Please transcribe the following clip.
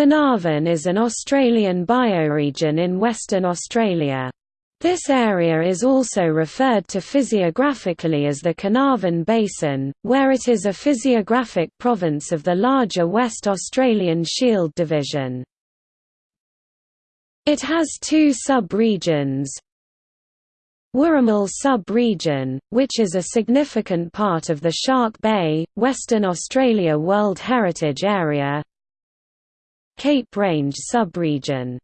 Carnarvon is an Australian bioregion in Western Australia. This area is also referred to physiographically as the Carnarvon Basin, where it is a physiographic province of the larger West Australian Shield Division. It has two sub-regions, Wooramel sub-region, which is a significant part of the Shark Bay, Western Australia World Heritage Area Cape Range sub-region